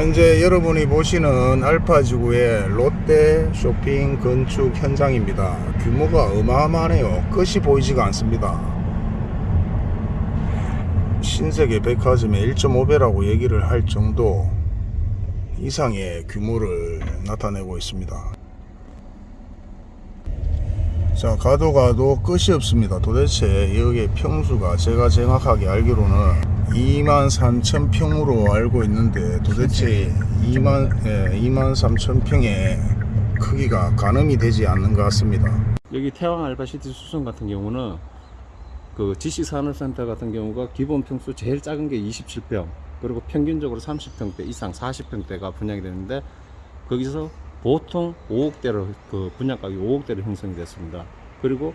현재 여러분이 보시는 알파지구의 롯데 쇼핑 건축 현장입니다. 규모가 어마어마하네요. 끝이 보이지가 않습니다. 신세계 백화점의 1.5배라고 얘기를 할 정도 이상의 규모를 나타내고 있습니다. 자 가도 가도 끝이 없습니다 도대체 여기에 평수가 제가 정확하게 알기로는 2만 3천 평으로 알고 있는데 도대체 2만, 예, 2만 3천 평의 크기가 가늠이 되지 않는 것 같습니다 여기 태왕 알바시티 수성 같은 경우는 그 지식산업센터 같은 경우가 기본 평수 제일 작은 게 27평 그리고 평균적으로 30평대 이상 40평대가 분양이 되는데 거기서 보통 5억대로 그 분양가격이 5억대로 형성이 됐습니다. 그리고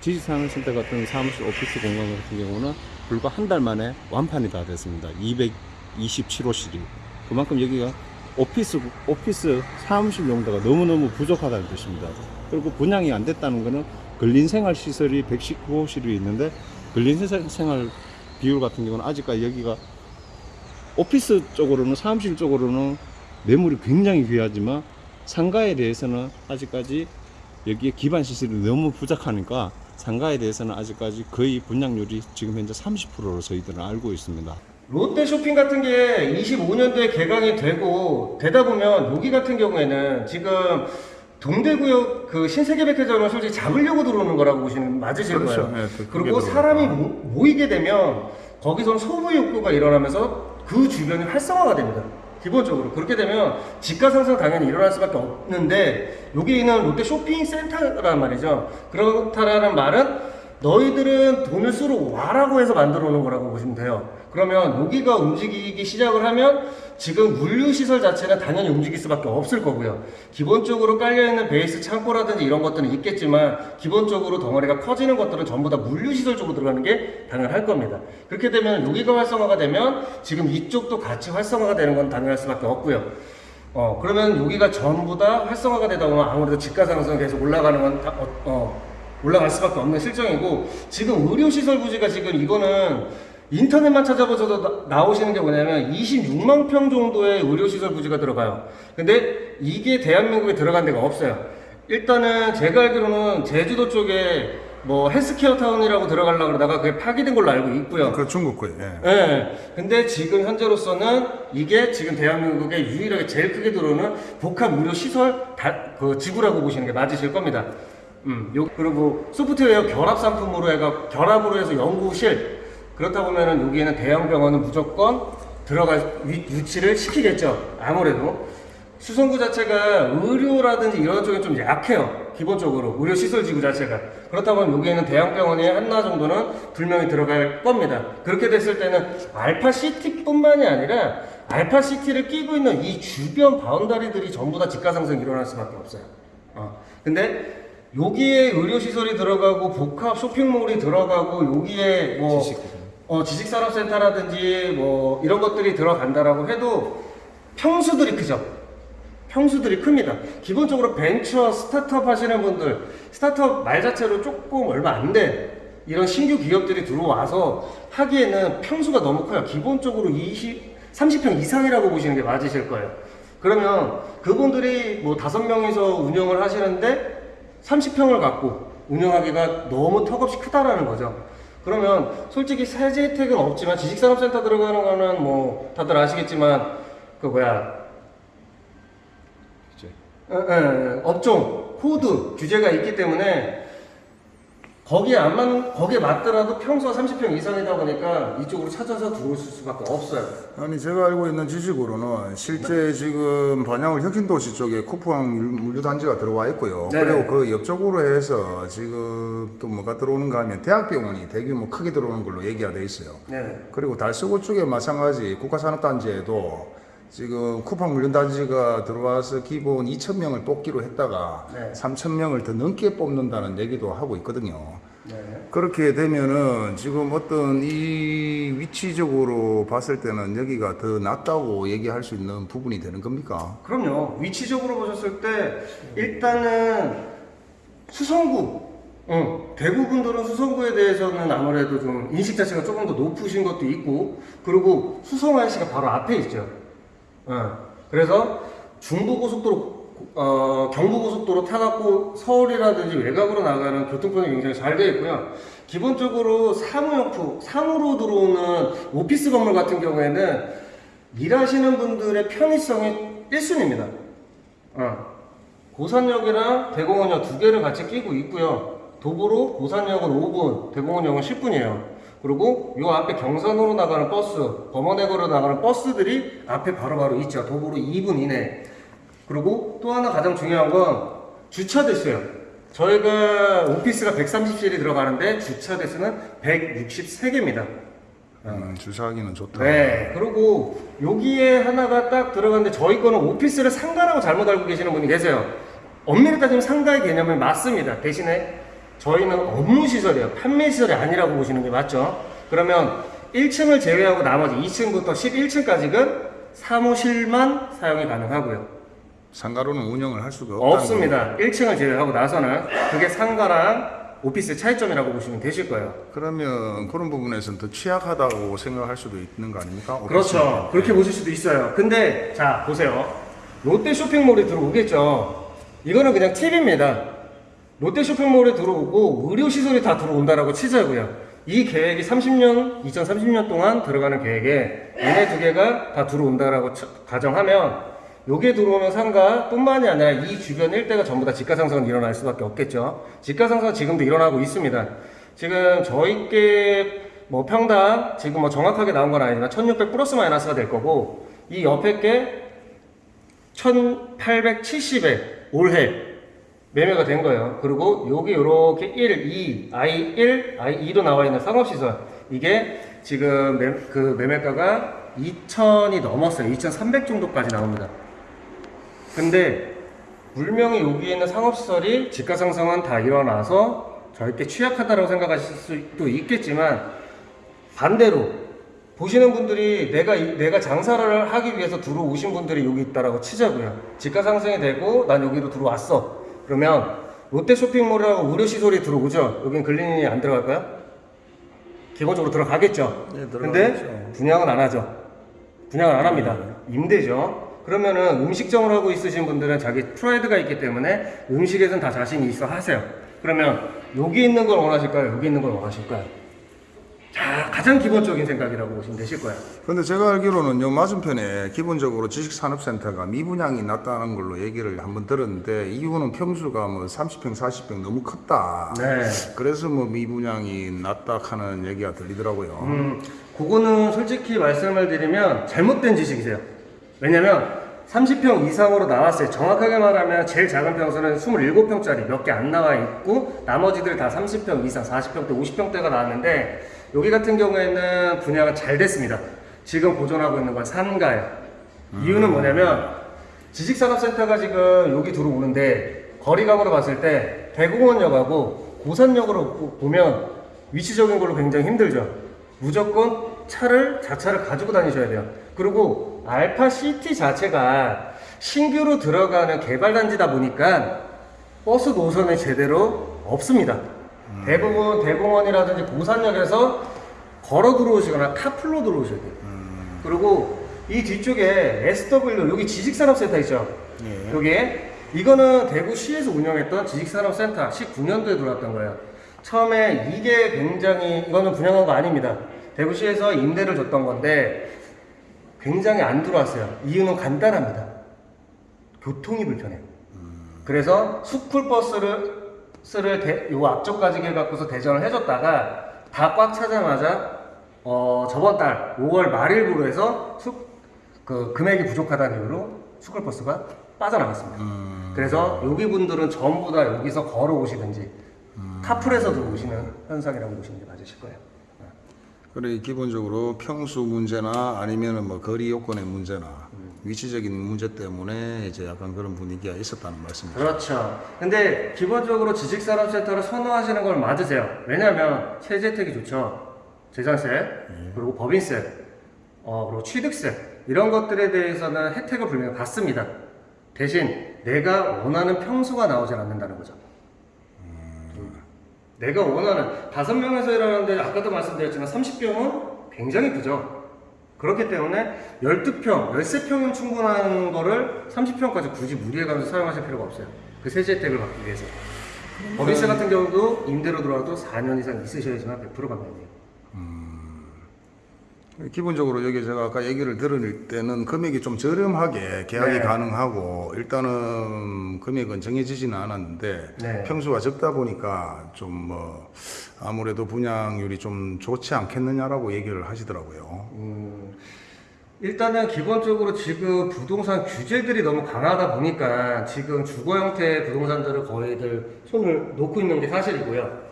지식산업센터 같은 사무실 오피스 공간 같은 경우는 불과 한 달 만에 완판이 다 됐습니다. 227호 실이 그만큼 여기가 오피스 오피스 사무실 용도가 너무너무 부족하다는 뜻입니다. 그리고 분양이 안 됐다는 것은 근린 생활 시설이 119호 실이 있는데 근린 생- 생활 비율 같은 경우는 아직까지 여기가 오피스 쪽으로는 사무실 쪽으로는 매물이 굉장히 귀하지만 상가에 대해서는 아직까지 여기에 기반 시설이 너무 부족하니까 상가에 대해서는 아직까지 거의 분양률이 지금 현재 30%로 저희들은 알고 있습니다. 롯데 쇼핑 같은 게 25년도에 개강이 되고 되다 보면 여기 같은 경우에는 지금 동대구역 그 신세계백화점을 솔직히 잡으려고 들어오는 거라고 보시면 맞으실 그렇죠. 거예요. 네, 그- 그리고. 사람이 모, 모이게 되면 거기선 소부 욕구가 일어나면서 그 주변이 활성화가 됩니다. 기본적으로 그렇게 되면 집가 상승 당연히 일어날 수밖에 없는데 여기는 롯데 쇼핑 센터란 말이죠. 그렇다라는 말은 너희들은 돈을 쓰러 와라고 해서 만들어 놓은 거라고 보시면 돼요. 그러면 여기가 움직이기 시작을 하면 지금 물류 시설 자체는 당연히 움직일 수밖에 없을 거고요. 기본적으로 깔려 있는 베이스 창고라든지 이런 것들은 있겠지만 기본적으로 덩어리가 커지는 것들은 전부 다 물류 시설 쪽으로 들어가는 게 당연할 겁니다. 그렇게 되면 여기가 활성화가 되면 지금 이쪽도 같이 활성화가 되는 건 당연할 수밖에 없고요. 어 그러면 여기가 전부 다 활성화가 되다 보면 아무래도 집가 상승 계속 올라가는 건 다, 어, 어, 올라갈 수밖에 없는 실정이고 지금 의료시설 부지가 지금 이거는 인터넷만 찾아보셔도 나- 나오시는 게 뭐냐면 26만 평 정도의 의료시설 부지가 들어가요. 근데 이게 대한민국에 들어간 데가 없어요. 일단은 제가 알기로는 제주도 쪽에 뭐 헬스케어 타운이라고 들어가려고 그러다가 그게 파기된 걸로 알고 있고요. 그 중국 거예요 예. 예. 근데 지금 현재로서는 이게 지금 대한민국에 유일하게 제일 크게 들어오는 복합 무료 시설 다, 그 지구라고 보시는 게 맞으실 겁니다. 음, 요, 그리고 소프트웨어 결합 상품으로 해가 결합으로 해서 연구실 그렇다 보면은 여기에는 대형 병원은 무조건 들어갈 위, 유치를 시키겠죠. 아무래도 수성구 자체가 의료라든지 이런 쪽에 좀 약해요. 기본적으로 의료 시설 지구 자체가 그렇다 보면 여기에는 대형 병원이 하나 정도는 분명히 들어갈 겁니다. 그렇게 됐을 때는 알파 시티뿐만이 아니라 알파 시티를 끼고 있는 이 주변 바운다리들이 전부 다 집가 상승 일어날 수밖에 없어요. 어. 근데 여기에 의료 시설이 들어가고 복합 쇼핑몰이 들어가고 여기에 뭐. 어, 지식산업센터라든지 뭐 이런 것들이 들어간다라고 해도 평수들이 크죠. 평수들이 큽니다. 기본적으로 벤처 스타트업 하시는 분들, 스타트업 말 자체로 조금 얼마 안 된 이런 신규 기업들이 들어와서 하기에는 평수가 너무 커요. 기본적으로 20, 30평 이상이라고 보시는 게 맞으실 거예요. 그러면 그분들이 뭐 다섯 명이서 운영을 하시는데 30평을 갖고 운영하기가 너무 턱없이 크다라는 거죠. 그러면 솔직히 세제 혜택은 없지만 지식산업센터 들어가는 거는 뭐 다들 아시겠지만 그 뭐야? 에, 에, 업종 코드 규제가 있기 때문에 거기에 안 맞, 거기에 맞더라도 평수가 30평 이상이다 보니까 이쪽으로 찾아서 들어올 수밖에 없어요. 아니 제가 알고 있는 지식으로는 실제 지금 반야울 혁신도시 쪽에 쿠팡 물류단지가 들어와 있고요. 네네. 그리고 그 옆쪽으로 해서 지금 또 뭐가 들어오는가 하면 대학병원이 대규모 크게 들어오는 걸로 얘기가 돼 있어요. 네. 그리고 달서구 쪽에 마찬가지 국가산업단지에도 지금 쿠팡 물류단지가 들어와서 기본 2,000명을 뽑기로 했다가 네. 3,000명을 더 넘게 뽑는다는 얘기도 하고 있거든요. 네. 그렇게 되면은 지금 어떤 이 위치적으로 봤을 때는 여기가 더 낫다고 얘기할 수 있는 부분이 되는 겁니까? 그럼요. 위치적으로 보셨을 때 일단은 수성구, 어, 대구 분들은 수성구에 대해서는 아무래도 좀 인식 자체가 조금 더 높으신 것도 있고, 그리고 수성IC가 바로 앞에 있죠. 어, 그래서 중부고속도로 어, 경부고속도로 타갖고 서울이라든지 외곽으로 나가는 교통편이 굉장히 잘 되어 있고요. 기본적으로 사무용품, 사무로 들어오는 오피스 건물 같은 경우에는 일하시는 분들의 편의성이 1순위입니다. 어. 고산역이랑 대공원역 두 개를 같이 끼고 있고요. 도보로 고산역은 5분, 대공원역은 10분이에요. 그리고 요 앞에 경산으로 나가는 버스, 범어내거로 나가는 버스들이 앞에 바로 바로 있죠. 도보로 2분 이내. 그리고 또 하나 가장 중요한 건 주차 대수요. 저희가 오피스가 130실이 들어가는데 주차 대수는 163개입니다. 음, 주차하기는 좋다. 네. 그리고 여기에 하나가 딱 들어갔는데 저희 거는 오피스를 상가라고 잘못 알고 계시는 분이 계세요. 엄밀히 따지면 상가의 개념은 맞습니다. 대신에 저희는 업무 시설이에요. 판매 시설이 아니라고 보시는 게 맞죠? 그러면 1층을 제외하고 나머지 2층부터 11층까지는 사무실만 사용이 가능하고요. 상가로는 운영을 할 수가 없습니다. 1층을 제외하고 나서는 그게 상가랑 오피스의 차이점이라고 보시면 되실 거예요. 거. 그러면 그런 부분에서는 더 취약하다고 생각할 수도 있는 거 아닙니까? 그렇죠. 그렇게 보실 수도 있어요. 근데 자 보세요. 롯데 쇼핑몰에 들어오겠죠. 이거는 그냥 팁입니다. 롯데 쇼핑몰에 들어오고 의료 시설이 다 들어온다라고 치자고요. 이 계획이 30년, 2030년 동안 들어가는 계획에 얘네 두 개가 다 들어온다라고 쳐- 가정하면 요게 들어오는 상가 뿐만이 아니라 이 주변 일대가 전부 다 집가 상승은 일어날 수밖에 없겠죠. 집가 상승은 지금도 일어나고 있습니다. 지금 저희께 뭐 평당 지금 뭐 정확하게 나온 건 아니지만 1600 플러스 마이너스가 될 거고 이 옆에 게 1870에 올해 매매가 된 거예요. 그리고 여기 요렇게 1, 2, I1, I2도 나와 있는 상업시설 이게 지금 매, 그 매매가가 2000이 넘었어요. 2300 정도까지 나옵니다. 근데 분명히 여기 있는 상업시설이 집가 상승은 다 일어나서 저희께 취약하다고 생각하실 수도 있겠지만 반대로 보시는 분들이 내가 이- 내가 장사를 하기 위해서 들어오신 분들이 여기 있다라고 치자고요. 집가 상승이 되고 난 여기로 들어왔어. 그러면 롯데 쇼핑몰이라고 의료 시설이 들어오죠. 여긴 글린이 안 들어갈까요? 기본적으로 들어가겠죠. 네, 근데 들어가겠죠. 분양은 안 하죠. 분양을 안 합니다. 임대죠. 그러면은 음식점을 하고 있으신 분들은 자기 프라이드가 있기 때문에 음식에선 다 자신이 있어 하세요. 그러면 여기 있는 걸 원하실까요? 여기 있는 걸 원하실까요? 자, 가장 기본적인 생각이라고 보시면 되실 거예요. 근데 제가 알기로는 요 맞은편에 기본적으로 지식산업센터가 미분양이 났다는 걸로 얘기를 한번 들었는데 이유는 평수가 뭐 30평, 40평 너무 컸다. 네. 그래서 뭐 미분양이 났다 하는 얘기가 들리더라고요. 음, 그거는 솔직히 말씀을 드리면 잘못된 지식이세요. 왜냐면 30평 이상으로 나왔어요. 정확하게 말하면 제일 작은 평수는 27평짜리 몇 개 안 나와 있고 나머지들 다 30평 이상, 40평대, 50평대가 나왔는데 여기 같은 경우에는 분양은 잘 됐습니다. 지금 보존하고 있는 건 상가예요. 이유는 뭐냐면 지식산업센터가 지금 여기 들어오는데 거리감으로 봤을 때 대공원역하고 고산역으로 보- 보면 위치적인 걸로 굉장히 힘들죠. 무조건 차를 자차를 가지고 다니셔야 돼요. 그리고 알파 시티 자체가 신규로 들어가는 개발 단지다 보니까 버스 노선이 제대로 없습니다. 대부분 대공원이라든지 고산역에서 걸어 들어오시거나 카풀로 들어오셔야 돼요. 그리고 이 뒤쪽에 SW 여기 지식산업센터 있죠. 예. 여기에 이거는 대구시에서 운영했던 지식산업센터 19년도에 들어왔던 거예요. 처음에 이게 굉장히 이거는 분양한 거 아닙니다. 대구시에서 임대를 줬던 건데 굉장히 안 들어왔어요. 이유는 간단합니다. 교통이 불편해요. 그래서 스쿨버스를 스를 대, 요 앞쪽까지 해갖고서 대전을 해줬다가 다 꽉 차자마자 어, 저번 달 5월 말일부로 해서 수, 그 금액이 부족하다는 이유로 스쿨버스가 빠져나갔습니다. 그래서 여기 분들은 전부 다 여기서 걸어오시든지 카풀에서 들어오시는 현상이라고 보시는 게 맞으실 거예요. 그래 기본적으로 평수 문제나 아니면은 뭐 거리 요건의 문제나 위치적인 문제 때문에 이제 약간 그런 분위기가 있었다는 말씀이죠. 그렇죠. 근데 기본적으로 지식산업센터를 선호하시는 걸 맞으세요. 왜냐하면 세제 혜택이 좋죠. 재산세, 그리고 법인세, 어, 그리고 취득세 이런 것들에 대해서는 혜택을 분명히 받습니다. 대신 내가 원하는 평수가 나오질 않는다는 거죠. 음. 내가 원하는 다섯 명에서 일하는데 아까도 말씀드렸지만 30평은 굉장히 크죠. 그렇기 때문에 12평, 13평이면 충분한 거를 30평까지 굳이 무리해가면서 사용하실 필요가 없어요. 그 세제 혜택을 받기 위해서. 법인세 같은 경우도 임대로 들어와도 4년 이상 있으셔야지만 100% 감면돼요. 기본적으로 여기 제가 아까 얘기를 들을 때는 금액이 좀 저렴하게 계약이 네. 가능하고 일단은 금액은 정해지지는 않았는데 네. 평수가 적다 보니까 좀 뭐 아무래도 분양률이 좀 좋지 않겠느냐라고 얘기를 하시더라고요. 음, 일단은 기본적으로 지금 부동산 규제들이 너무 강하다 보니까 지금 주거 형태의 부동산들을 거의들 손을 놓고 있는 게 사실이고요.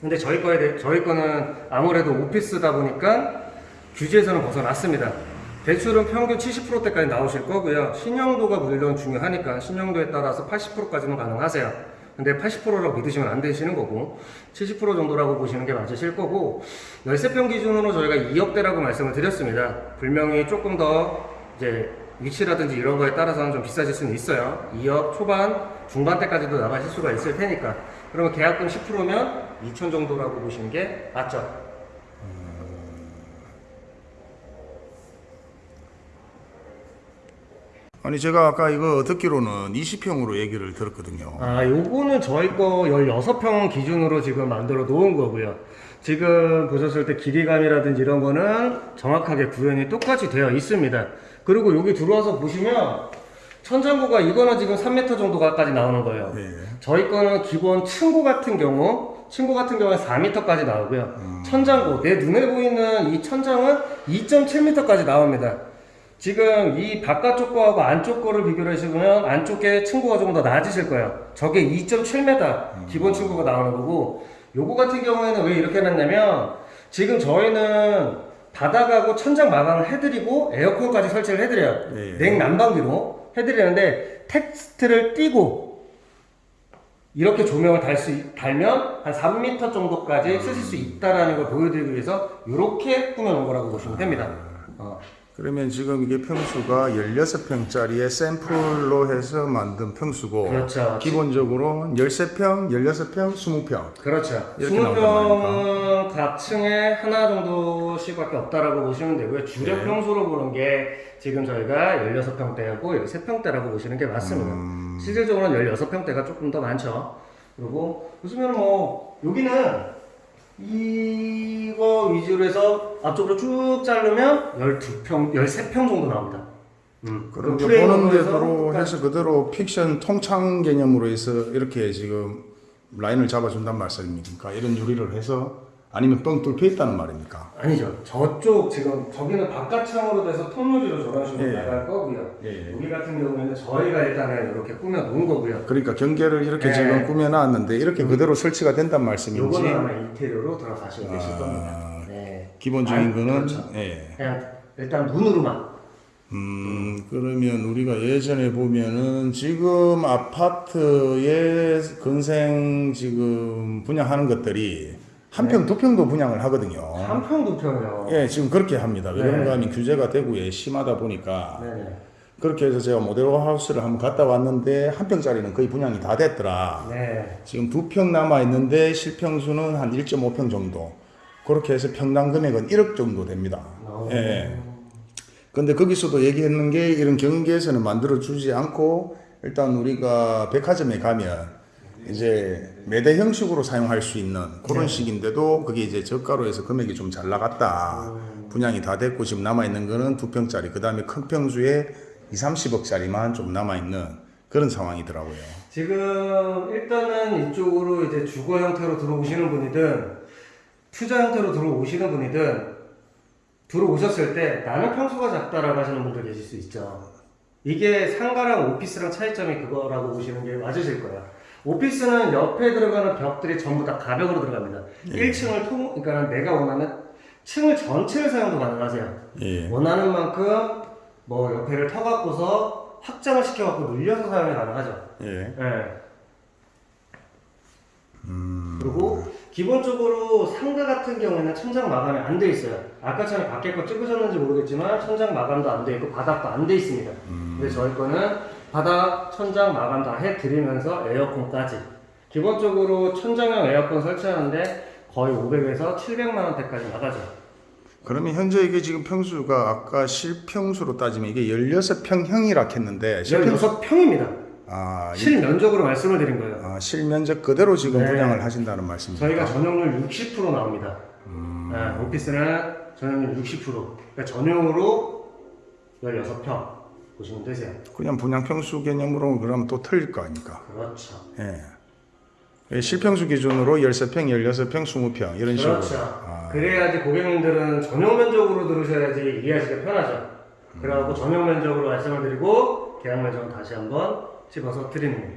근데 저희 거에 대, 저희 거는 아무래도 오피스다 보니까 규제에서는 벗어났습니다. 대출은 평균 70%대까지 나오실 거고요. 신용도가 물론 중요하니까 신용도에 따라서 80%까지는 가능하세요. 근데 80%라고 믿으시면 안 되시는 거고 70% 정도라고 보시는 게 맞으실 거고 13평 기준으로 저희가 2억대라고 말씀을 드렸습니다. 분명히 조금 더 이제 위치라든지 이런 거에 따라서는 좀 비싸질 수는 있어요. 2억 초반, 중반대까지도 나가실 수가 있을 테니까. 그러면 계약금 10%면 2천 정도라고 보시는 게 맞죠? 아니 제가 아까 이거 듣기로는 20평으로 얘기를 들었거든요. 아, 요거는 저희 거 16평 기준으로 지금 만들어 놓은 거고요. 지금 보셨을 때 길이감이라든지 이런 거는 정확하게 구현이 똑같이 되어 있습니다. 그리고 여기 들어와서 보시면 천장고가 이거는 지금 3m 정도까지 나오는 거예요. 예. 저희 거는 기본 층고 같은 경우 층고 같은 경우는 4m까지 나오고요. 천장고 내 눈에 보이는 이 천장은 2.7m까지 나옵니다. 지금 이 바깥쪽 거하고 안쪽 거를 비교를 해보면 안쪽에 층고가 조금 더 낮으실 거예요. 저게 2.7m 기본 층고가 나오는 거고 요거 같은 경우에는 왜 이렇게 해놨냐면 지금 저희는 바닥하고 천장 마감을 해드리고 에어컨까지 설치를 해드려요. 예. 냉난방비로 해드리는데 텍스트를 띄고 이렇게 조명을 달 수, 달면 한 3m 정도까지 쓰실 수 있다라는 걸 보여드리기 위해서 이렇게 꾸며놓은 거라고 보시면 됩니다. 어. 그러면 지금 이게 평수가 16평짜리의 샘플로 해서 만든 평수고 그렇죠. 기본적으로 13평, 16평, 20평 그렇죠. 이렇게 나온단 20평은 각 층에 하나 정도씩 밖에 없다라고 보시면 되고요. 주력 네. 평수로 보는 게 지금 저희가 16평대하고 13평대라고 보시는 게 맞습니다. 음. 실질적으로는 16평대가 조금 더 많죠. 그리고 요즘에는 뭐 여기는 이거 위주로 해서 앞쪽으로 쭉 자르면 12평, 13평 정도 나옵니다. 음. 그럼 보는 대로 해서 해서 그대로 픽션 통창 개념으로 해서 이렇게 지금 라인을 잡아준단 말씀입니까? 이런 유리를 해서 아니면 뻥 뚫혀 있다는 말입니까? 아니죠. 저쪽 지금 저기는 바깥창으로 돼서 톤유리로 저런 식으로 예. 나갈 거고요. 예, 예. 여기 같은 경우에는 저희가 일단은 이렇게 꾸며 놓은 거고요. 그러니까 경계를 이렇게 네. 지금 꾸며 놨는데 이렇게 그대로 설치가 된단 말씀인지 요거는 아마 인테리어로 들어가시고 계실 아, 겁니다. 네. 기본적인 아니, 거는 그렇죠. 예. 그냥 일단 눈으로만. 음, 그러면 우리가 예전에 보면은 지금 아파트에 건생 지금 분양하는 것들이 한 평, 두 평도 분양을 하거든요. 한 평, 두 평이요. 예, 지금 그렇게 합니다. 네. 왜냐면 하면 규제가 대구에 심하다 보니까 네네. 그렇게 해서 제가 모델 하우스를 한번 갔다 왔는데 한 평짜리는 거의 분양이 다 됐더라. 네. 지금 두 평 남아 있는데 실평수는 한 1.5평 정도. 그렇게 해서 평당 금액은 1억 정도 됩니다. 어. 예. 근데 거기서도 얘기했는 게 이런 경계에서는 만들어 주지 않고 일단 우리가 백화점에 가면 이제 매대 형식으로 사용할 수 있는 그런 네. 식인데도 그게 이제 저가로 해서 금액이 좀 잘 나갔다. 음. 분양이 다 됐고 지금 남아 있는 거는 두 평짜리. 그 다음에 큰 평수에 2, 30억짜리만 좀 남아 있는 그런 상황이더라고요. 지금 일단은 이쪽으로 이제 주거 형태로 들어오시는 분이든 투자 형태로 들어오시는 분이든 들어오셨을 때 나는 평수가 작다라고 하시는 분들 계실 수 있죠. 이게 상가랑 오피스랑 차이점이 그거라고 보시는 게 맞으실 거예요. 오피스는 옆에 들어가는 벽들이 전부 다 가벽으로 들어갑니다. 1층을 통, 그러니까 내가 원하는 층을 전체를 사용도 가능하세요. 예. 원하는 만큼 뭐 옆에를 터갖고서 확장을 시켜갖고 늘려서 사용이 가능하죠. 예. 예. 그리고 기본적으로 상가 같은 경우에는 천장 마감이 안 돼 있어요. 아까 전에 밖에 거 찍으셨는지 모르겠지만 천장 마감도 안 돼 있고 바닥도 안 돼 있습니다. 근데 저희 거는 바닥, 천장 마감 다 해드리면서 에어컨까지. 기본적으로 천장형 에어컨 설치하는데 거의 500에서 700만 원대까지 나가죠. 그러면 현재 이게 지금 평수가 아까 실평수로 따지면 이게 16평형이라 했는데 실평수 16평입니다. 아, 이- 실면적으로 말씀을 드린 거예요. 아, 실면적 그대로 지금 네. 분양을 하신다는 말씀입니다. 저희가 전용률 60% 나옵니다. 음. 네, 오피스는 전용률 60%. 그러니까 전용으로 16평 보시면 되세요. 그냥 분양 평수 개념으로 그러면 또 틀릴 거 아닙니까? 그렇죠. 예. 예, 실평수 기준으로 13평, 16평, 20평 이런 식으로. 그렇죠. 아, 그래야지 고객님들은 전용 면적으로 들으셔야지 이해하시기가 편하죠. 그래갖고 전용 면적으로 말씀을 드리고 계약 면적은 다시 한번 집어서 드리는 겁니다.